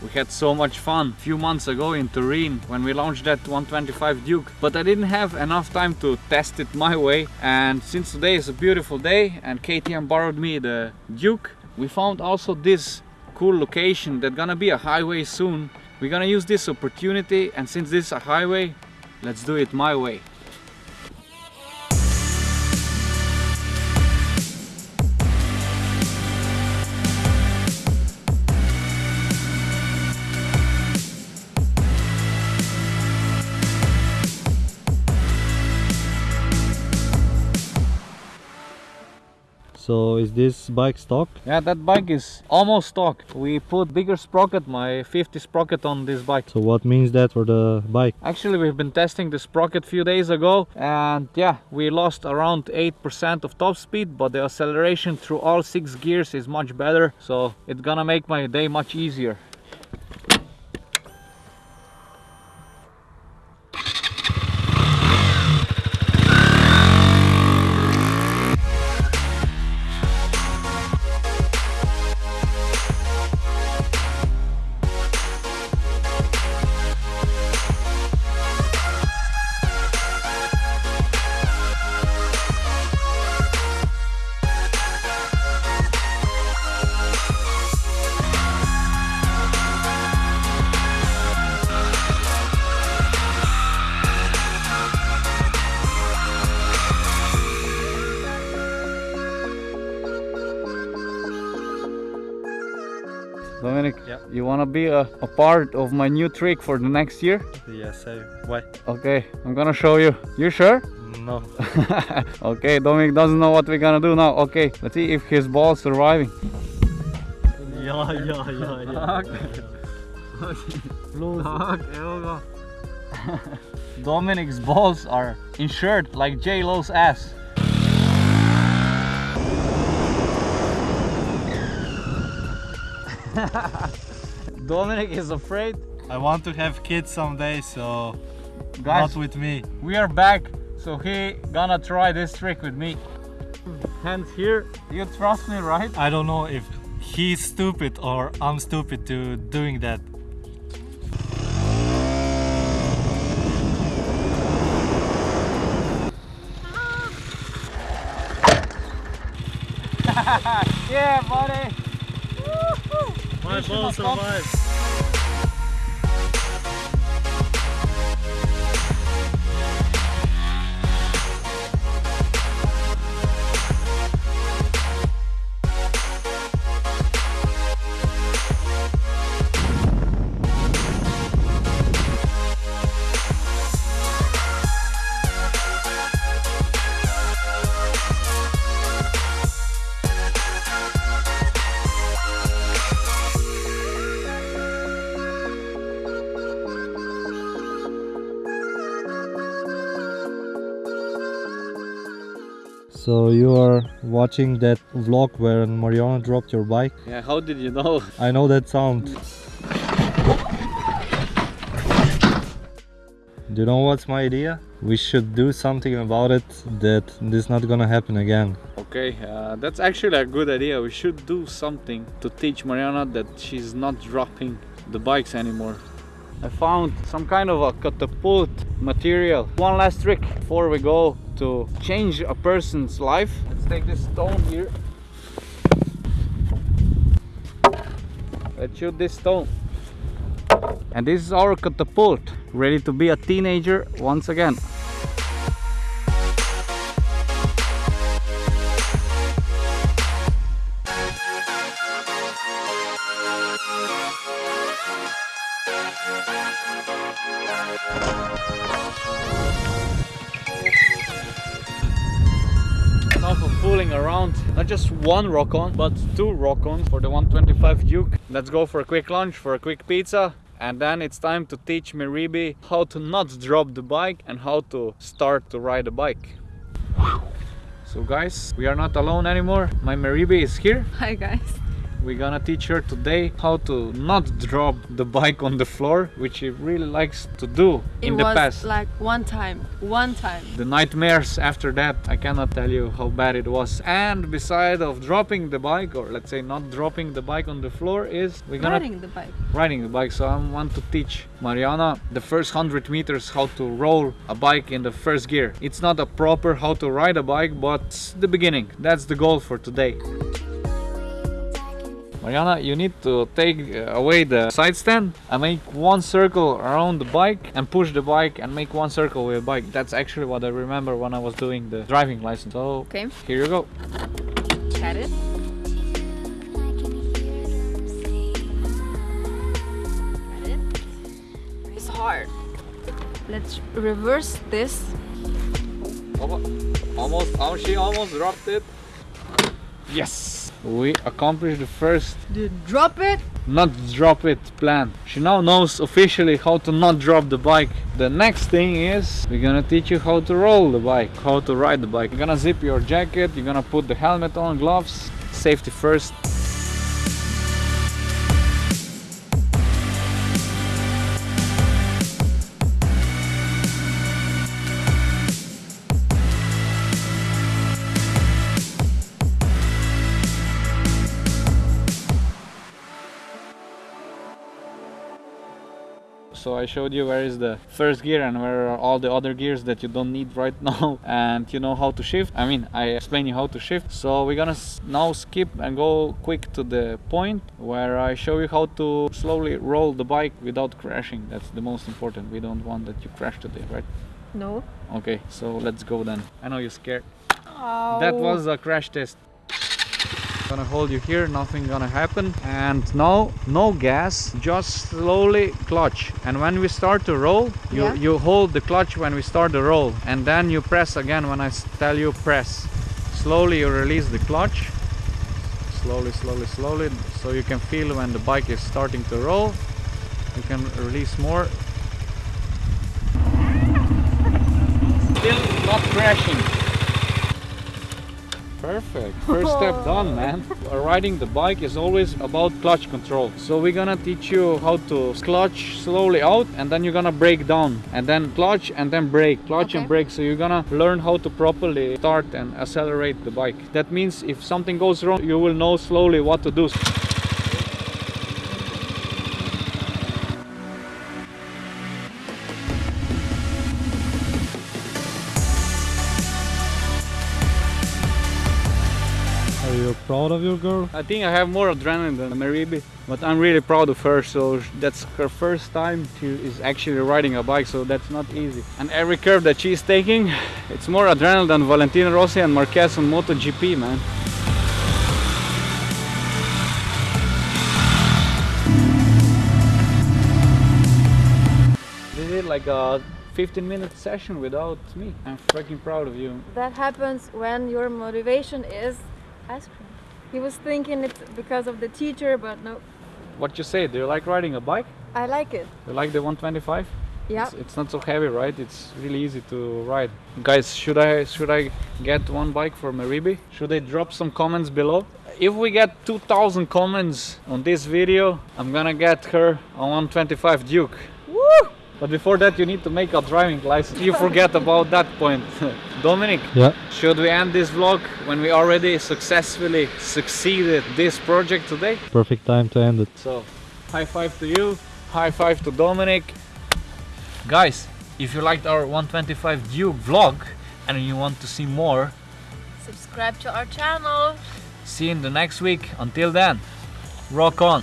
We had so much fun a few months ago in Turin when we launched that 125 Duke. But I didn't have enough time to test it my way. And since today is a beautiful day and KTM borrowed me the Duke, we found also this cool location that's gonna be a highway soon. We're gonna use this opportunity and since this is a highway, let's do it my way. So is this bike stock? Yeah, that bike is almost stock. We put bigger sprocket, my 50 sprocket on this bike. So what means that for the bike? Actually, we've been testing the sprocket few days ago and yeah, we lost around 8% of top speed, but the acceleration through all six gears is much better. So it's gonna make my day much easier. Yeah. you wanna be a, a part of my new trick for the next year? Yes, I... Why? Okay, I'm gonna show you. You sure? No. okay, Dominic doesn't know what we're gonna do now. Okay, let's see if his ball's surviving. yeah, yeah, yeah, yeah. Look, Dominic's balls are insured like J Lo's ass. Dominic is afraid. I want to have kids someday, so Guys, not with me. we are back, so he gonna try this trick with me. Hands here. You trust me, right? I don't know if he's stupid or I'm stupid to doing that. Yeah, buddy. My Mission ball accomplished. So you are watching that vlog where Mariana dropped your bike? Yeah, how did you know? I know that sound. Do you know what's my idea? We should do something about it that this not gonna happen again. Okay, uh, that's actually a good idea. We should do something to teach Mariana that she's not dropping the bikes anymore. I found some kind of a catapult material. One last trick before we go to change a person's life. Let's take this stone here. Let's shoot this stone. And this is our catapult, ready to be a teenager once again. Just one rock on, but two rock ons for the 125 Duke. Let's go for a quick lunch, for a quick pizza. And then it's time to teach Meribi how to not drop the bike and how to start to ride a bike. So guys, we are not alone anymore. My Meribi is here. Hi guys. We're gonna teach her today how to not drop the bike on the floor, which she really likes to do It in the was past. like one time, one time. the nightmares after that, I cannot tell you how bad it was. And beside of dropping the bike, or let's say not dropping the bike on the floor, is we're gonna Riding the bike. riding the bike. So I want to teach Mariana the first 100 meters how to roll a bike in the first gear. It's not a proper how to ride a bike, but the beginning. That's the goal for today. Mariana, you need to take away the side stand and make one circle around the bike and push the bike and make one circle with the bike. That's actually what I remember when I was doing the driving license. So Okay, here you go. got it. It's hard. Let's reverse this. Almost, oh, she almost dropped it. Yes, we accomplished the first Dude, drop it. not drop it plan. She now knows officially how to not drop the bike. The next thing is we're gonna teach you how to roll the bike, how to ride the bike. You're gonna zip your jacket, you're gonna put the helmet on, gloves, safety first. So I showed you where is the first gear and where are all the other gears that you don't need right now and you know how to shift. I mean, I explain you how to shift. So we're gonna now skip and go quick to the point where I show you how to slowly roll the bike without crashing. That's the most important. We don't want that you crash today, right? No. Okay, so let's go then. I know you're scared. Oh. That was a crash test. Gonna hold you here, nothing gonna happen. And no, no gas, just slowly clutch. And when we start to roll, you, Yeah. you hold the clutch when we start the roll. And then you press again when I tell you press. Slowly you release the clutch. Slowly, slowly, slowly. So you can feel when the bike is starting to roll. You can release more. Still not crashing. Perfect. First step done, man. Riding the bike is always about clutch control. So we're gonna teach you how to clutch slowly out and then you're gonna brake down and then clutch and then brake, clutch and Okay. brake. So you're gonna learn how to properly start and accelerate the bike. That means if something goes wrong, you will know slowly what to do. Proud of your girl? I think I have more adrenaline than Maribi, but I'm really proud of her. So that's her first time she is actually riding a bike, so that's not easy. And every curve that she's taking, it's more adrenaline than Valentino Rossi and Marquez on MotoGP, man. This is like a 15 minute session without me. I'm freaking proud of you. That happens when your motivation is ice cream. He was thinking it's because of the teacher, but no. What you say? Do you like riding a bike? I like it. You like the 125? Yeah. It's, it's not so heavy, right? It's really easy to ride. Guys, should I should I get one bike for Maribi? Should I drop some comments below? If we get 2000 comments on this video, I'm gonna get her a 125 Duke. Woo! But before that, you need to make a driving license. You forget about that point. Dominic, Yeah. should we end this vlog when we already successfully succeeded this project today? Perfect time to end it. So, high five to you, high five to Dominic. Guys, if you liked our 125 Duke vlog and you want to see more, Subscribe to our channel. see you in the next week. Until then, rock on!